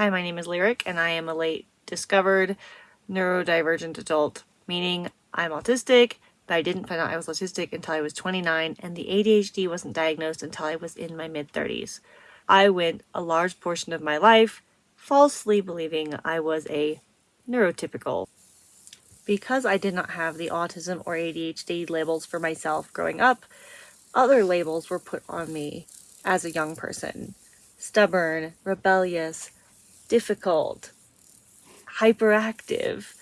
Hi, my name is Lyric and I am a late discovered neurodivergent adult, meaning I'm autistic, but I didn't find out I was autistic until I was 29 and the ADHD wasn't diagnosed until I was in my mid 30s. I went a large portion of my life falsely believing I was a neurotypical. Because I did not have the autism or ADHD labels for myself growing up, other labels were put on me as a young person. Stubborn, rebellious, difficult, hyperactive,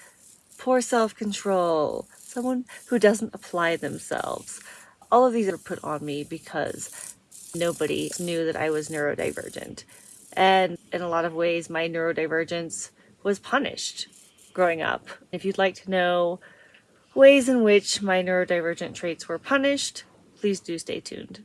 poor self-control, someone who doesn't apply themselves. All of these are put on me because nobody knew that I was neurodivergent. And in a lot of ways, my neurodivergence was punished growing up. If you'd like to know ways in which my neurodivergent traits were punished, please do stay tuned.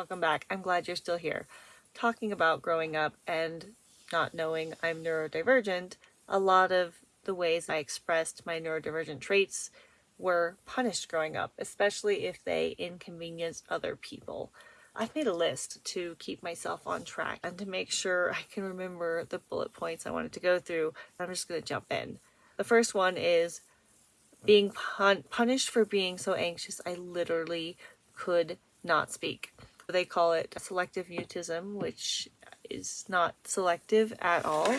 Welcome back. I'm glad you're still here. Talking about growing up and not knowing I'm neurodivergent, a lot of the ways I expressed my neurodivergent traits were punished growing up, especially if they inconvenienced other people. I've made a list to keep myself on track and to make sure I can remember the bullet points I wanted to go through. I'm just going to jump in. The first one is being pun punished for being so anxious I literally could not speak. They call it selective mutism, which is not selective at all.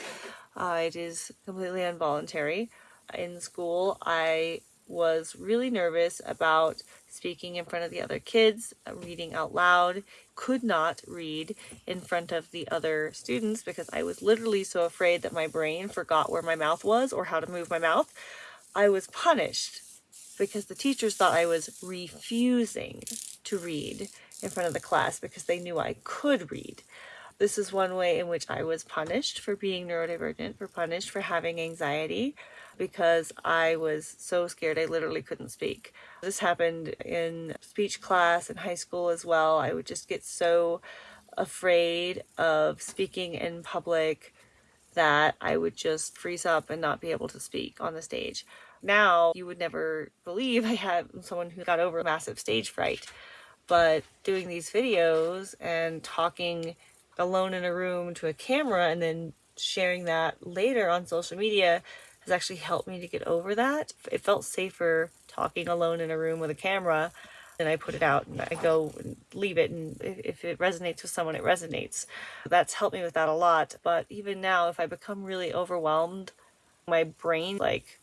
Uh, it is completely involuntary. In school, I was really nervous about speaking in front of the other kids, reading out loud, could not read in front of the other students because I was literally so afraid that my brain forgot where my mouth was or how to move my mouth. I was punished because the teachers thought I was refusing to read in front of the class because they knew I could read. This is one way in which I was punished for being neurodivergent, for punished for having anxiety because I was so scared I literally couldn't speak. This happened in speech class in high school as well. I would just get so afraid of speaking in public that I would just freeze up and not be able to speak on the stage. Now, you would never believe I had someone who got over massive stage fright but doing these videos and talking alone in a room to a camera and then sharing that later on social media has actually helped me to get over that. It felt safer talking alone in a room with a camera and I put it out and I go and leave it and if it resonates with someone it resonates. That's helped me with that a lot but even now if I become really overwhelmed my brain like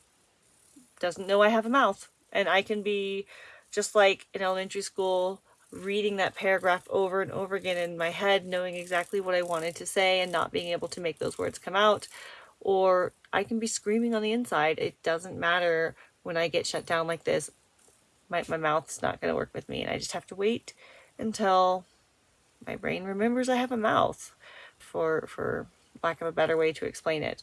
doesn't know I have a mouth and I can be just like in elementary school reading that paragraph over and over again in my head, knowing exactly what I wanted to say and not being able to make those words come out. Or I can be screaming on the inside. It doesn't matter when I get shut down like this. My, my mouth's not going to work with me and I just have to wait until my brain remembers I have a mouth for, for lack of a better way to explain it.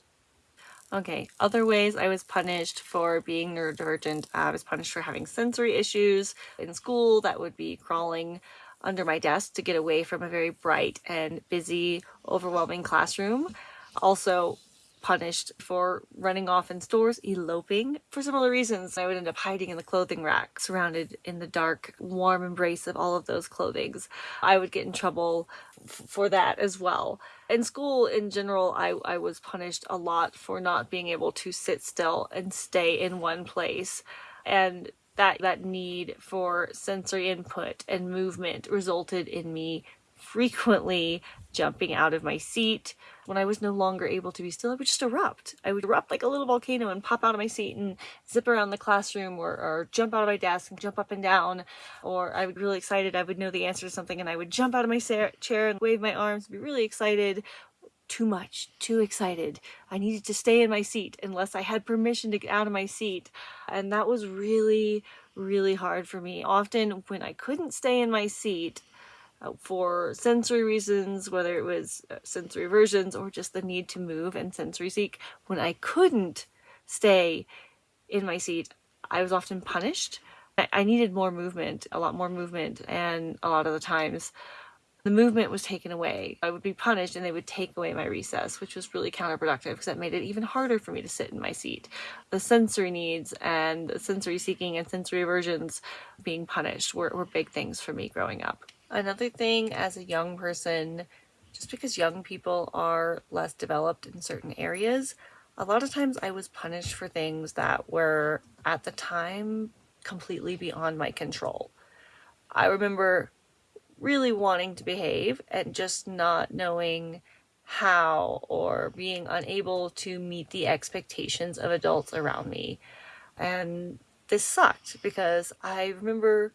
Okay, other ways I was punished for being neurodivergent. Uh, I was punished for having sensory issues in school. That would be crawling under my desk to get away from a very bright and busy, overwhelming classroom. Also, punished for running off in stores, eloping. For similar reasons, I would end up hiding in the clothing rack, surrounded in the dark, warm embrace of all of those clothings. I would get in trouble for that as well. In school, in general, I, I was punished a lot for not being able to sit still and stay in one place. And that, that need for sensory input and movement resulted in me frequently jumping out of my seat. When I was no longer able to be still, I would just erupt. I would erupt like a little volcano and pop out of my seat and zip around the classroom or, or jump out of my desk and jump up and down. Or I would be really excited, I would know the answer to something and I would jump out of my chair and wave my arms, be really excited too much, too excited. I needed to stay in my seat unless I had permission to get out of my seat. And that was really really hard for me. Often when I couldn't stay in my seat for sensory reasons, whether it was uh, sensory aversions or just the need to move and sensory seek, when I couldn't stay in my seat, I was often punished. I, I needed more movement, a lot more movement, and a lot of the times the movement was taken away. I would be punished and they would take away my recess, which was really counterproductive because that made it even harder for me to sit in my seat. The sensory needs and sensory seeking and sensory aversions being punished were, were big things for me growing up. Another thing as a young person, just because young people are less developed in certain areas, a lot of times I was punished for things that were at the time completely beyond my control. I remember really wanting to behave and just not knowing how or being unable to meet the expectations of adults around me. And this sucked because I remember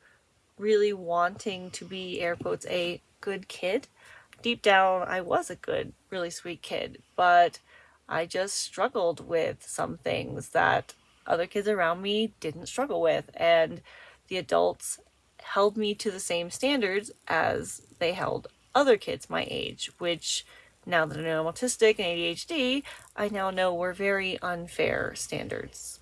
really wanting to be, air quotes, a good kid. Deep down, I was a good, really sweet kid, but I just struggled with some things that other kids around me didn't struggle with. And the adults held me to the same standards as they held other kids my age, which now that I know I'm autistic and ADHD, I now know were very unfair standards.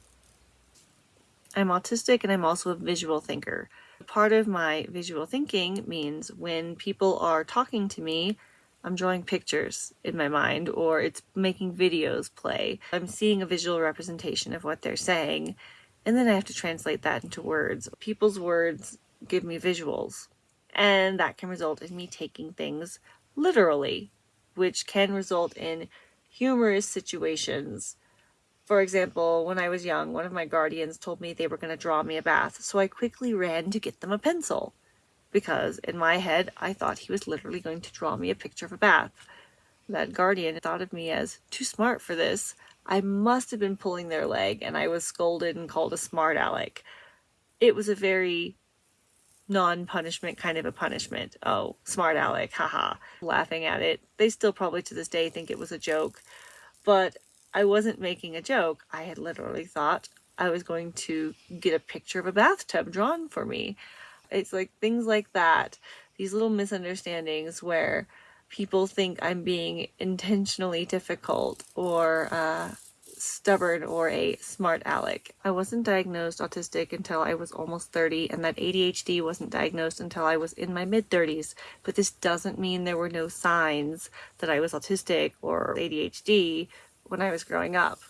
I'm autistic and I'm also a visual thinker. Part of my visual thinking means when people are talking to me, I'm drawing pictures in my mind or it's making videos play. I'm seeing a visual representation of what they're saying and then I have to translate that into words. People's words give me visuals. And that can result in me taking things literally, which can result in humorous situations. For example, when I was young, one of my guardians told me they were going to draw me a bath, so I quickly ran to get them a pencil. Because in my head, I thought he was literally going to draw me a picture of a bath. That guardian thought of me as too smart for this. I must have been pulling their leg, and I was scolded and called a smart aleck. It was a very non-punishment kind of a punishment. Oh, smart aleck, haha. Laughing at it. They still probably to this day think it was a joke. But I wasn't making a joke. I had literally thought I was going to get a picture of a bathtub drawn for me. It's like things like that. These little misunderstandings where people think I'm being intentionally difficult or uh, stubborn or a smart aleck. I wasn't diagnosed autistic until I was almost 30 and that ADHD wasn't diagnosed until I was in my mid 30s. But this doesn't mean there were no signs that I was autistic or ADHD when I was growing up.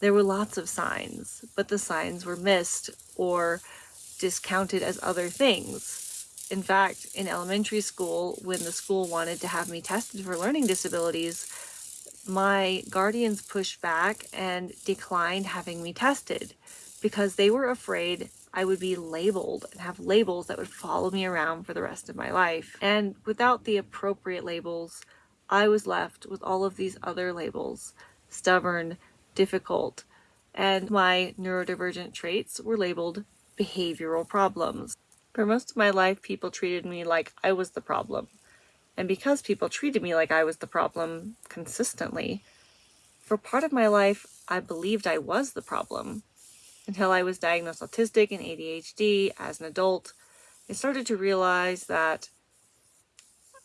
There were lots of signs, but the signs were missed or discounted as other things. In fact, in elementary school, when the school wanted to have me tested for learning disabilities, my guardians pushed back and declined having me tested because they were afraid I would be labeled and have labels that would follow me around for the rest of my life. And without the appropriate labels, I was left with all of these other labels stubborn, difficult, and my neurodivergent traits were labeled behavioral problems. For most of my life, people treated me like I was the problem. And because people treated me like I was the problem consistently, for part of my life, I believed I was the problem. Until I was diagnosed autistic and ADHD as an adult, I started to realize that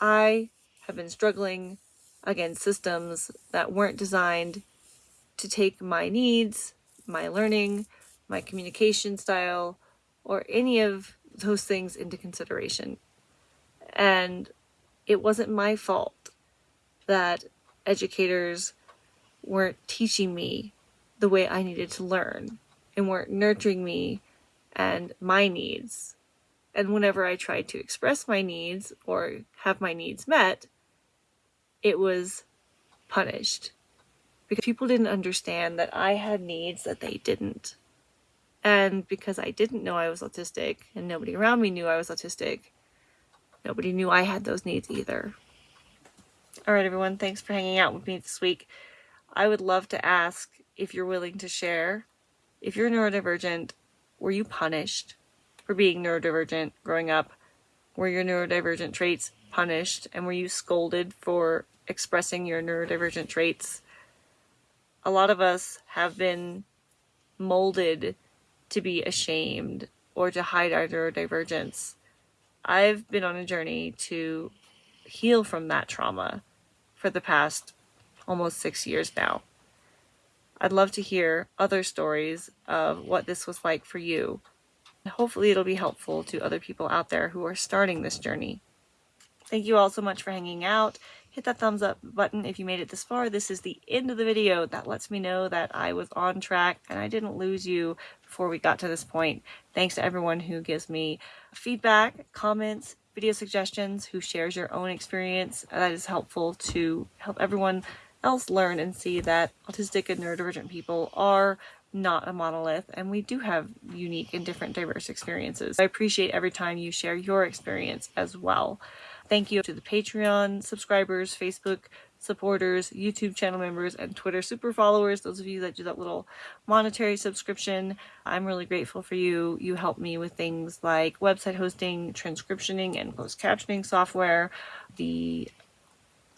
I have been struggling against systems that weren't designed to take my needs, my learning, my communication style, or any of those things into consideration. And it wasn't my fault that educators weren't teaching me the way I needed to learn and weren't nurturing me and my needs. And whenever I tried to express my needs or have my needs met, it was punished because people didn't understand that I had needs that they didn't. And because I didn't know I was autistic and nobody around me knew I was autistic, Nobody knew I had those needs either. Alright everyone, thanks for hanging out with me this week. I would love to ask if you're willing to share. If you're neurodivergent, were you punished for being neurodivergent growing up? Were your neurodivergent traits punished? And were you scolded for expressing your neurodivergent traits? A lot of us have been molded to be ashamed or to hide our neurodivergence. I've been on a journey to heal from that trauma for the past almost six years now. I'd love to hear other stories of what this was like for you. Hopefully it'll be helpful to other people out there who are starting this journey. Thank you all so much for hanging out. Hit that thumbs up button if you made it this far. This is the end of the video. That lets me know that I was on track and I didn't lose you before we got to this point. Thanks to everyone who gives me feedback, comments, video suggestions, who shares your own experience. That is helpful to help everyone else learn and see that autistic and neurodivergent people are not a monolith and we do have unique and different diverse experiences. I appreciate every time you share your experience as well. Thank you to the Patreon subscribers, Facebook supporters, YouTube channel members, and Twitter super followers, those of you that do that little monetary subscription. I'm really grateful for you. You help me with things like website hosting, transcriptioning, and closed captioning software, the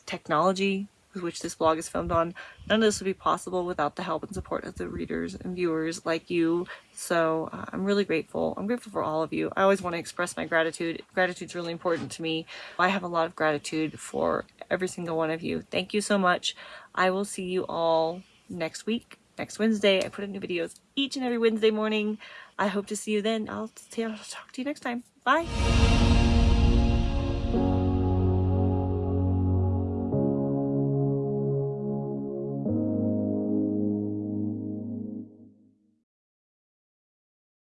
technology which this blog is filmed on, none of this would be possible without the help and support of the readers and viewers like you. So uh, I'm really grateful. I'm grateful for all of you. I always want to express my gratitude. Gratitude's really important to me. I have a lot of gratitude for every single one of you. Thank you so much. I will see you all next week, next Wednesday. I put in new videos each and every Wednesday morning. I hope to see you then. I'll, I'll talk to you next time. Bye.